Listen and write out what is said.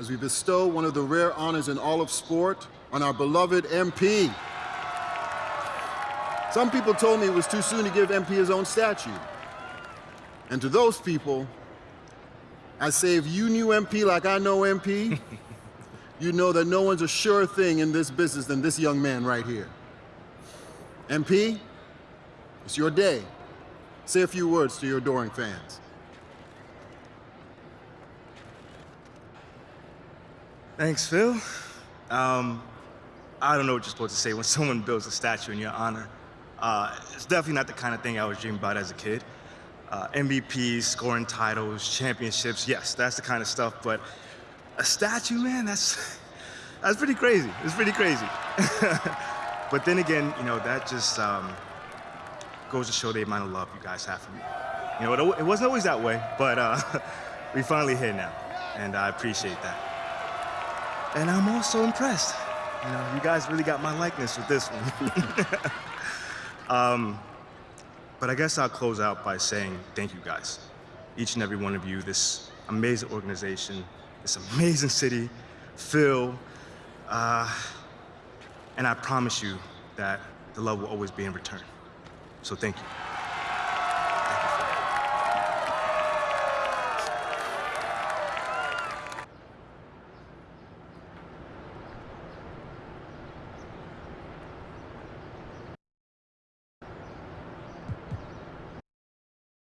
as we bestow one of the rare honors in all of sport on our beloved MP. Some people told me it was too soon to give MP his own statue. And to those people, I say if you knew MP like I know MP, you know that no one's a sure thing in this business than this young man right here. MP, it's your day. Say a few words to your adoring fans. Thanks, Phil. Um, I don't know what you're supposed to say when someone builds a statue in your honor. Uh, it's definitely not the kind of thing I was dreaming about as a kid. Uh, MVPs, scoring titles, championships, yes, that's the kind of stuff, but a statue, man, that's, that's pretty crazy. It's pretty crazy. but then again, you know, that just um, goes to show the amount of love you guys have for me. You know, it, it wasn't always that way, but uh, we finally here now, and I appreciate that. And I'm also impressed. You know, you guys really got my likeness with this one. um, but I guess I'll close out by saying thank you guys. Each and every one of you, this amazing organization, this amazing city, Phil, uh, and I promise you that the love will always be in return. So thank you.